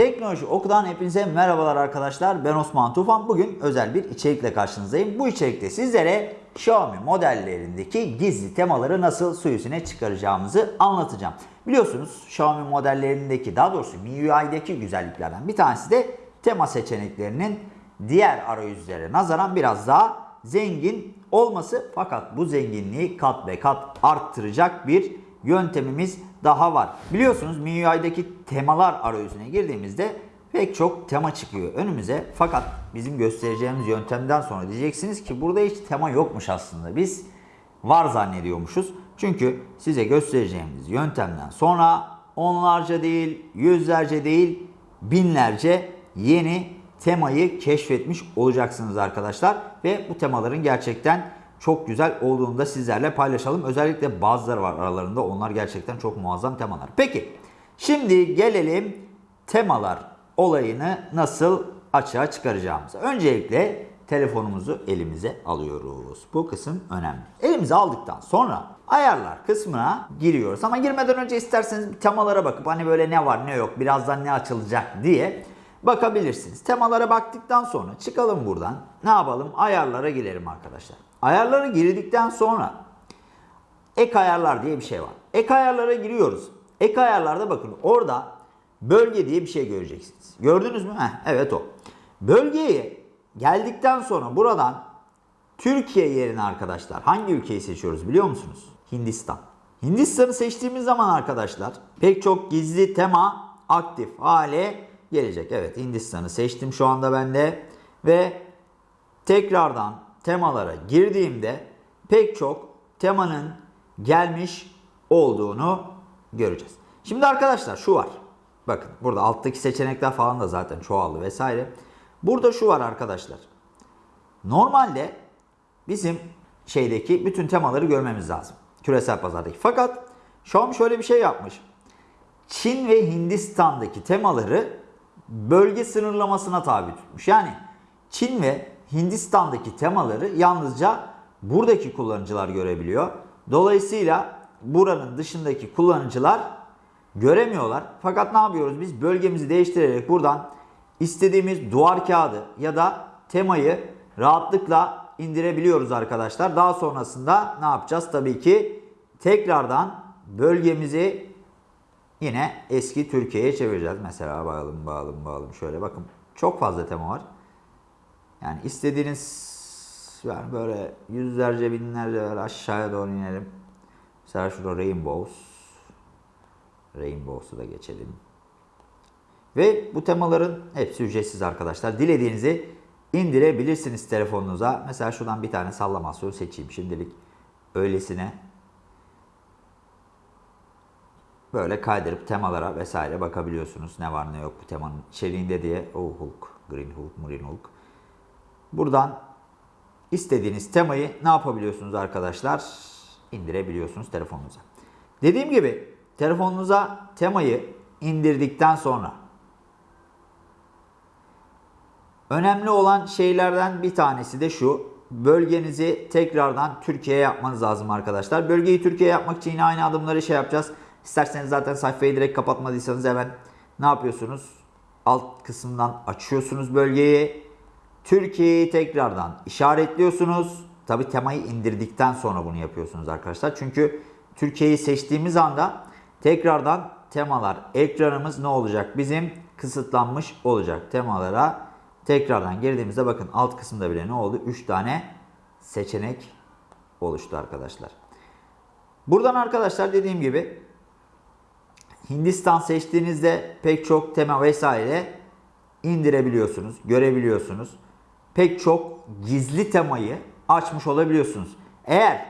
Teknoloji Oku'dan hepinize merhabalar arkadaşlar. Ben Osman Tufan. Bugün özel bir içerikle karşınızdayım. Bu içerikte sizlere Xiaomi modellerindeki gizli temaları nasıl su yüzüne çıkaracağımızı anlatacağım. Biliyorsunuz Xiaomi modellerindeki daha doğrusu MIUI'deki güzelliklerden bir tanesi de tema seçeneklerinin diğer arayüzlere nazaran biraz daha zengin olması. Fakat bu zenginliği kat be kat arttıracak bir yöntemimiz daha var. Biliyorsunuz MIUI'deki temalar arayüzüne girdiğimizde pek çok tema çıkıyor önümüze. Fakat bizim göstereceğimiz yöntemden sonra diyeceksiniz ki burada hiç tema yokmuş aslında. Biz var zannediyormuşuz. Çünkü size göstereceğimiz yöntemden sonra onlarca değil, yüzlerce değil, binlerce yeni temayı keşfetmiş olacaksınız arkadaşlar. Ve bu temaların gerçekten çok güzel olduğunu da sizlerle paylaşalım. Özellikle bazıları var aralarında. Onlar gerçekten çok muazzam temalar. Peki şimdi gelelim temalar olayını nasıl açığa çıkaracağımıza. Öncelikle telefonumuzu elimize alıyoruz. Bu kısım önemli. Elimize aldıktan sonra ayarlar kısmına giriyoruz. Ama girmeden önce isterseniz temalara bakıp hani böyle ne var ne yok birazdan ne açılacak diye bakabilirsiniz. Temalara baktıktan sonra çıkalım buradan. Ne yapalım? Ayarlara girelim arkadaşlar. Ayarlara girdikten sonra ek ayarlar diye bir şey var. Ek ayarlara giriyoruz. Ek ayarlarda bakın orada bölge diye bir şey göreceksiniz. Gördünüz mü? Heh, evet o. Bölgeye geldikten sonra buradan Türkiye yerine arkadaşlar hangi ülkeyi seçiyoruz biliyor musunuz? Hindistan. Hindistan'ı seçtiğimiz zaman arkadaşlar pek çok gizli tema aktif hale gelecek. Evet Hindistan'ı seçtim şu anda ben de ve tekrardan temalara girdiğimde pek çok temanın gelmiş olduğunu göreceğiz. Şimdi arkadaşlar şu var. Bakın burada alttaki seçenekler falan da zaten çoğaldı vesaire. Burada şu var arkadaşlar. Normalde bizim şeydeki bütün temaları görmemiz lazım. Küresel pazardaki. Fakat Xiaomi şöyle bir şey yapmış. Çin ve Hindistan'daki temaları bölge sınırlamasına tabi tutmuş. Yani Çin ve Hindistan'daki temaları yalnızca buradaki kullanıcılar görebiliyor. Dolayısıyla buranın dışındaki kullanıcılar göremiyorlar. Fakat ne yapıyoruz? Biz bölgemizi değiştirerek buradan istediğimiz duvar kağıdı ya da temayı rahatlıkla indirebiliyoruz arkadaşlar. Daha sonrasında ne yapacağız? Tabii ki tekrardan bölgemizi yine eski Türkiye'ye çevireceğiz. Mesela bağalım bağalım bağalım şöyle bakın çok fazla tema var. Yani istediğiniz yani böyle yüzlerce binlerce böyle aşağıya doğru inelim. Mesela şurada Rainbows. Rainbows'u da geçelim. Ve bu temaların hepsi ücretsiz arkadaşlar. Dilediğinizi indirebilirsiniz telefonunuza. Mesela şuradan bir tane sallamasyon seçeyim şimdilik. Öylesine böyle kaydırıp temalara vesaire bakabiliyorsunuz. Ne var ne yok bu temanın içeriğinde diye. Oh Hulk, Green Hulk, Green Hulk. Buradan istediğiniz temayı ne yapabiliyorsunuz arkadaşlar? İndirebiliyorsunuz telefonunuza. Dediğim gibi telefonunuza temayı indirdikten sonra önemli olan şeylerden bir tanesi de şu. Bölgenizi tekrardan Türkiye'ye yapmanız lazım arkadaşlar. Bölgeyi Türkiye'ye yapmak için yine aynı adımları şey yapacağız. İsterseniz zaten sayfayı direkt kapatmadıysanız hemen ne yapıyorsunuz? Alt kısımdan açıyorsunuz bölgeyi. Türkiye'yi tekrardan işaretliyorsunuz. Tabi temayı indirdikten sonra bunu yapıyorsunuz arkadaşlar. Çünkü Türkiye'yi seçtiğimiz anda tekrardan temalar ekranımız ne olacak? Bizim kısıtlanmış olacak temalara tekrardan girdiğimizde bakın alt kısımda bile ne oldu? 3 tane seçenek oluştu arkadaşlar. Buradan arkadaşlar dediğim gibi Hindistan seçtiğinizde pek çok tema vesaire indirebiliyorsunuz, görebiliyorsunuz. Pek çok gizli temayı açmış olabiliyorsunuz. Eğer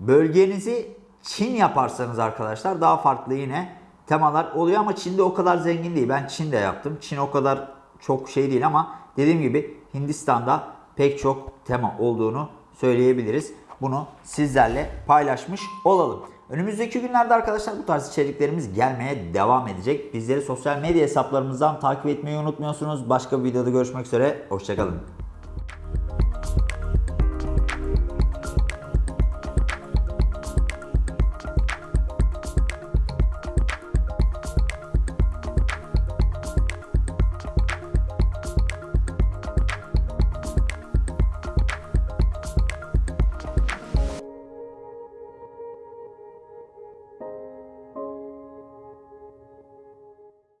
bölgenizi Çin yaparsanız arkadaşlar daha farklı yine temalar oluyor ama Çin'de o kadar zengin değil. Ben Çin'de yaptım. Çin o kadar çok şey değil ama dediğim gibi Hindistan'da pek çok tema olduğunu söyleyebiliriz. Bunu sizlerle paylaşmış olalım. Önümüzdeki günlerde arkadaşlar bu tarz içeriklerimiz gelmeye devam edecek. Bizleri sosyal medya hesaplarımızdan takip etmeyi unutmuyorsunuz. Başka bir videoda görüşmek üzere. Hoşçakalın.